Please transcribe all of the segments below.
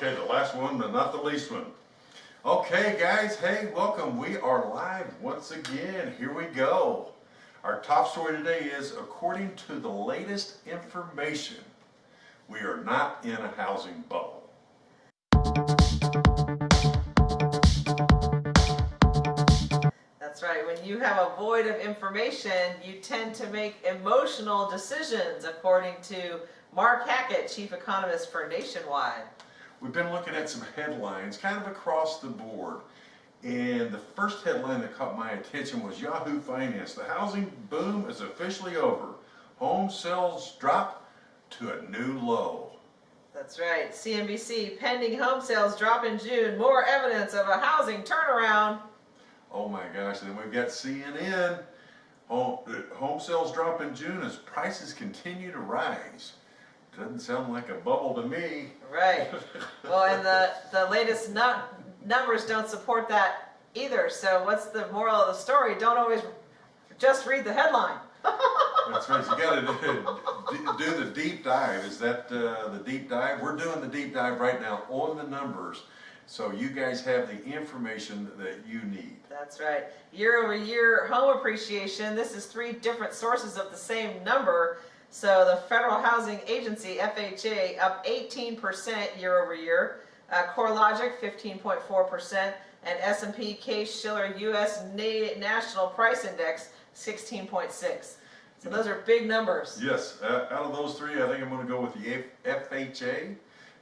Okay, the last one, but not the least one. Okay, guys, hey, welcome. We are live once again. Here we go. Our top story today is according to the latest information, we are not in a housing bubble. That's right. When you have a void of information, you tend to make emotional decisions, according to Mark Hackett, chief economist for Nationwide. We've been looking at some headlines kind of across the board. And the first headline that caught my attention was Yahoo Finance. The housing boom is officially over. Home sales drop to a new low. That's right. CNBC, pending home sales drop in June. More evidence of a housing turnaround. Oh my gosh, and then we've got CNN. Home, uh, home sales drop in June as prices continue to rise. Doesn't sound like a bubble to me. Right. Well, and the, the latest nu numbers don't support that either. So what's the moral of the story? Don't always just read the headline. That's right. You got to do the deep dive. Is that uh, the deep dive? We're doing the deep dive right now on the numbers. So you guys have the information that you need. That's right. Year over year home appreciation. This is three different sources of the same number. So the Federal Housing Agency, FHA, up 18% year over year. Uh, CoreLogic, 15.4%. And S&P Case-Shiller U.S. Na National Price Index, 16.6. So those are big numbers. Yes. Uh, out of those three, I think I'm going to go with the F FHA,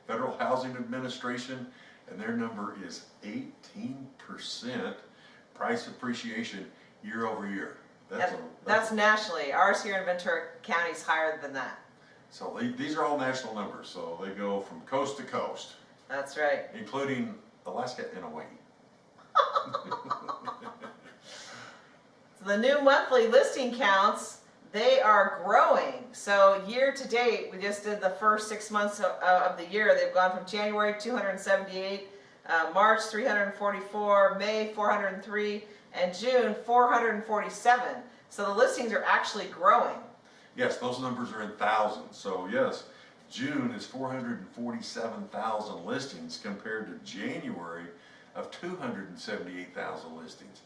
Federal Housing Administration, and their number is 18% price appreciation year over year. That's, a, that's, that's nationally. Ours here in Ventura County is higher than that. So they, these are all national numbers, so they go from coast to coast. That's right. Including Alaska and Hawaii. so the new monthly listing counts, they are growing. So year to date, we just did the first six months of, of the year. They've gone from January 278, uh, March 344, May 403, and June 447. So the listings are actually growing. Yes, those numbers are in thousands. So yes, June is 447,000 listings compared to January of 278,000 listings.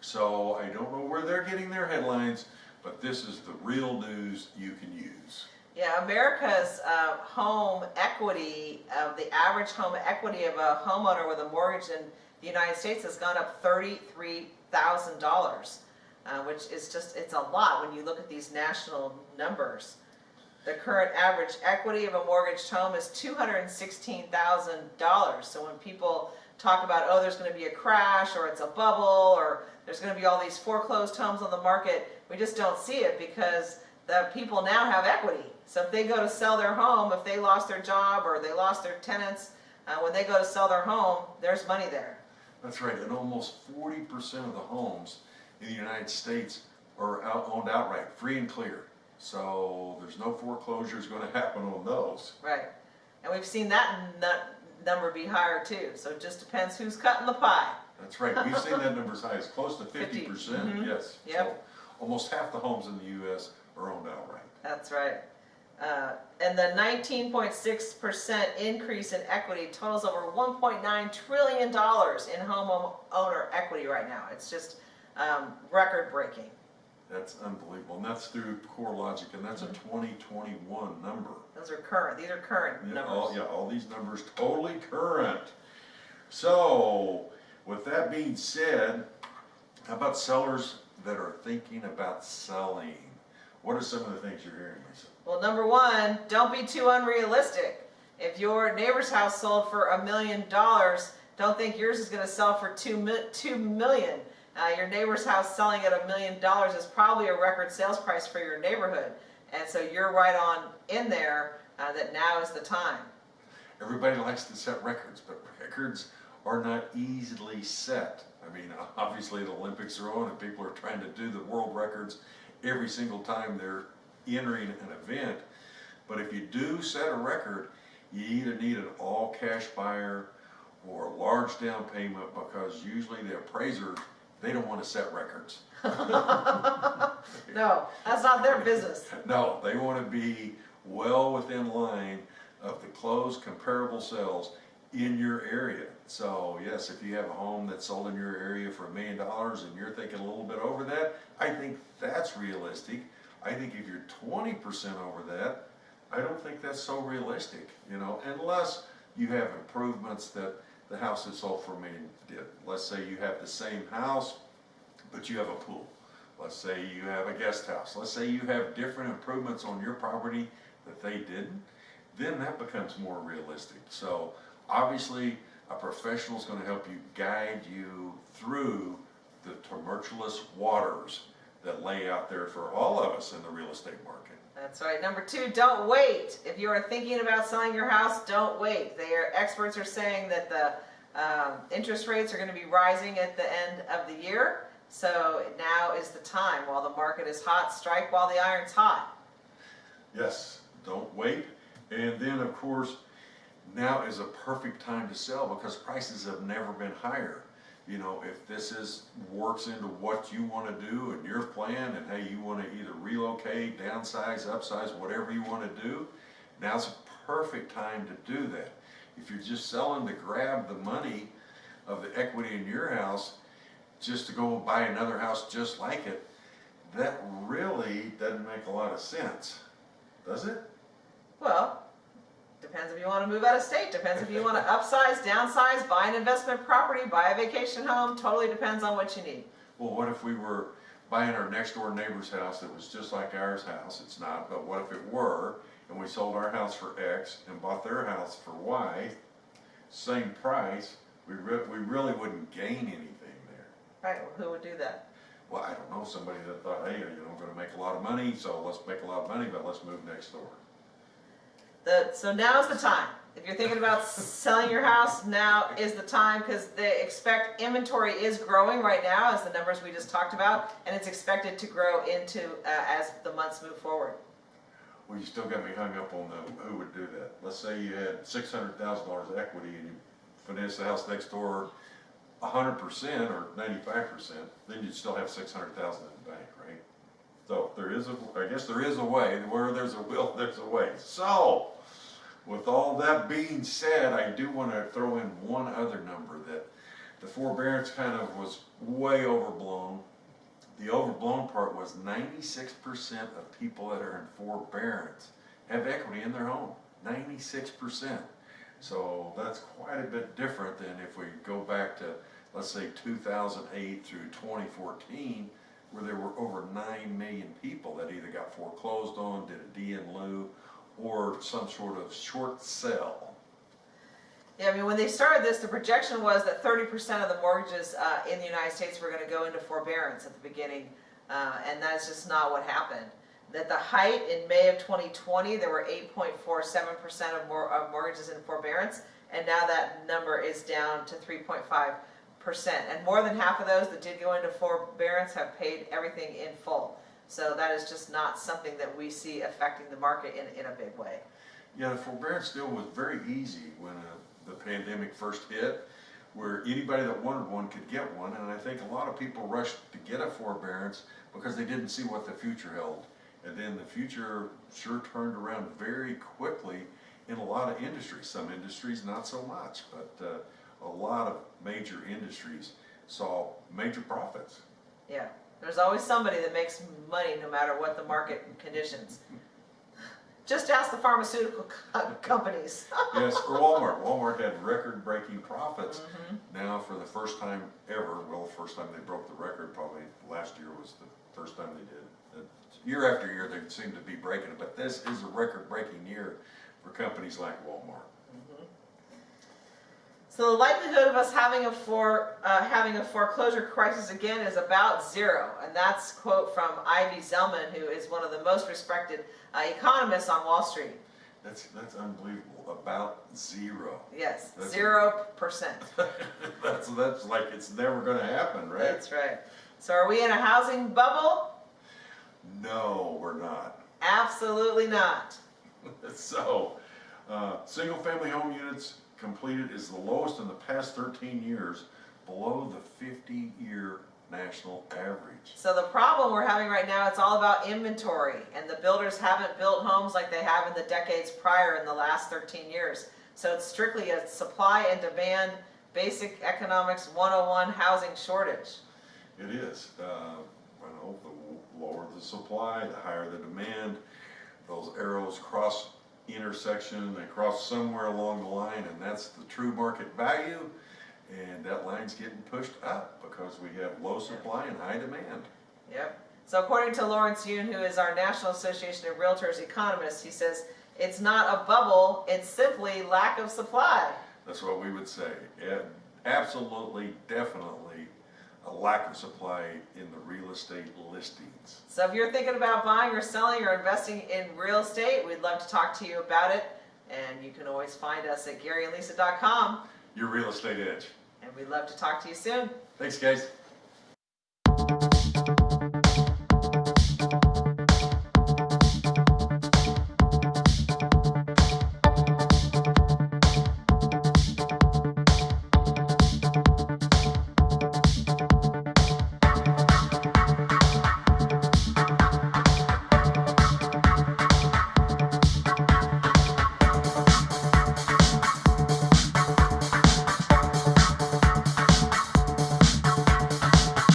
So I don't know where they're getting their headlines, but this is the real news you can use. Yeah, America's uh, home equity, uh, the average home equity of a homeowner with a mortgage in the United States has gone up $33,000, uh, which is just, it's a lot when you look at these national numbers. The current average equity of a mortgaged home is $216,000. So when people talk about, oh, there's going to be a crash or it's a bubble or there's going to be all these foreclosed homes on the market, we just don't see it because the people now have equity. So if they go to sell their home, if they lost their job or they lost their tenants, uh, when they go to sell their home, there's money there. That's right, and almost 40% of the homes in the United States are out, owned outright, free and clear. So there's no foreclosures going to happen on those. Right. And we've seen that number be higher too. So it just depends who's cutting the pie. That's right. We've seen that number as high as close to 50%. 50. Mm -hmm. Yes. Yep. So almost half the homes in the U.S. are owned outright. That's right. Uh, and the 19.6% increase in equity totals over $1.9 trillion in homeowner equity right now. It's just um, record breaking. That's unbelievable. And that's through CoreLogic, and that's a mm-hmm. 2021 number. Those are current. These are current yeah, numbers. All, yeah, all these numbers totally current. So, with that being said, how about sellers that are thinking about selling? What are some of the things you're hearing, Lisa? Well, number one, don't be too unrealistic. If your neighbor's house sold for a million dollars, don't think yours is going to sell for two, two million. Uh, your neighbor's house selling at a million dollars is probably a record sales price for your neighborhood. And so you're right on in there uh, that now is the time. Everybody likes to set records, but records are not easily set. I mean, obviously the Olympics are on and people are trying to do the world records every single time they're entering an event. But if you do set a record, you either need an all cash buyer or a large down payment because usually the appraisers they don't want to set records. no, that's not their business. No, they want to be well within line of the closed comparable sales in your area. So yes, if you have a home that's sold in your area for a million dollars and you're thinking a little bit over that, I think that's realistic. I think if you're twenty percent over that, I don't think that's so realistic, you know, unless you have improvements that the house that sold for a million did. Let's say you have the same house, but you have a pool. Let's say you have a guest house. Let's say you have different improvements on your property that they didn't, then that becomes more realistic. So obviously, a professional is gonna help you guide you through the tumultuous waters that lay out there for all of us in the real estate market. That's right. Number two, don't wait. If you are thinking about selling your house, don't wait. They are, experts are saying that the um, interest rates are going to be rising at the end of the year. So now is the time. While the market is hot, strike while the iron's hot. Yes, don't wait. And then, of course, now is a perfect time to sell because prices have never been higher. You know, if this is, works into what you wanna do and your plan and hey, you wanna either relocate, downsize, upsize, whatever you wanna do, now's a perfect time to do that. If you're just selling to grab the money of the equity in your house, just to go buy another house just like it, that really doesn't make a lot of sense, does it? Well, depends if you want to move out of state, depends if you want to upsize, downsize, buy an investment property, buy a vacation home, totally depends on what you need. Well, what if we were buying our next door neighbor's house that was just like ours house? It's not, but what if it were, and we sold our house for X and bought their house for Y, same price, we re- we really wouldn't gain anything there. Right, who would do that? Well, I don't know, somebody that thought, hey, you know, I'm gonna make a lot of money, so let's make a lot of money, but let's move next door. The, so now's the time. If you're thinking about selling your house, now is the time because they expect inventory is growing right now as the numbers we just talked about, and it's expected to grow into uh, as the months move forward. Well, you still got me hung up on the, who would do that? Let's say you had six hundred thousand dollars equity and you finance the house next door hundred percent or ninety-five percent, then you'd still have six hundred thousand in the bank? So there is a, I guess there is a way, where there's a will, there's a way. So, with all that being said, I do wanna throw in one other number that the forbearance kind of was way overblown. The overblown part was ninety-six percent of people that are in forbearance have equity in their home, ninety-six percent. So that's quite a bit different than if we go back to, let's say, two thousand eight through twenty fourteen, where there were over nine million people that either got foreclosed on, did a D in lieu, or some sort of short sale. Yeah, I mean, when they started this, the projection was that 30% of the mortgages uh, in the United States were going to go into forbearance at the beginning, uh, and that's just not what happened. At the height in May of 2020, there were 8.47% of, mor- of mortgages in forbearance, and now that number is down to 3.5%. And more than half of those that did go into forbearance have paid everything in full. So that is just not something that we see affecting the market in, in a big way. Yeah, the forbearance deal was very easy when uh, the pandemic first hit, where anybody that wanted one could get one, and I think a lot of people rushed to get a forbearance because they didn't see what the future held. And then the future sure turned around very quickly in a lot of industries. Some industries not so much, but uh, a lot of major industries saw major profits. Yeah, there's always somebody that makes money no matter what the market conditions. Just ask the pharmaceutical co- companies. Yes, or Walmart. Walmart had record-breaking profits. Mhm. Now, for the first time ever, well, the first time they broke the record, probably last year was the first time they did. Year after year, they seem to be breaking it, but this is a record-breaking year for companies like Walmart. So the likelihood of us having a for uh, having a foreclosure crisis again is about zero, and that's quote from Ivy Zellman, who is one of the most respected uh, economists on Wall Street. That's, that's unbelievable, about zero. Yes, That's- zero percent. That's, that's like it's never gonna happen, right? That's right. So are we in a housing bubble? No, we're not. Absolutely not. So, uh, single-family home units completed is the lowest in the past thirteen years, below the fifty-year national average. So the problem we're having right now, it's all about inventory, and the builders haven't built homes like they have in the decades prior in the last 13 years. So it's strictly a supply and demand, basic economics 101 housing shortage. It is, uh, well, the lower the supply, the higher the demand. Those arrows cross intersection, they cross somewhere along the line, and that's the true market value. And that line's getting pushed up because we have low supply and high demand. Yep. So according to Lawrence Yun, who is our National Association of Realtors economist, he says, it's not a bubble, it's simply lack of supply. That's what we would say. Absolutely, definitely a lack of supply in the real estate listings. So if you're thinking about buying or selling or investing in real estate, we'd love to talk to you about it. And you can always find us at GaryandLisa.com. Your real estate edge. And we'd love to talk to you soon. Thanks, guys.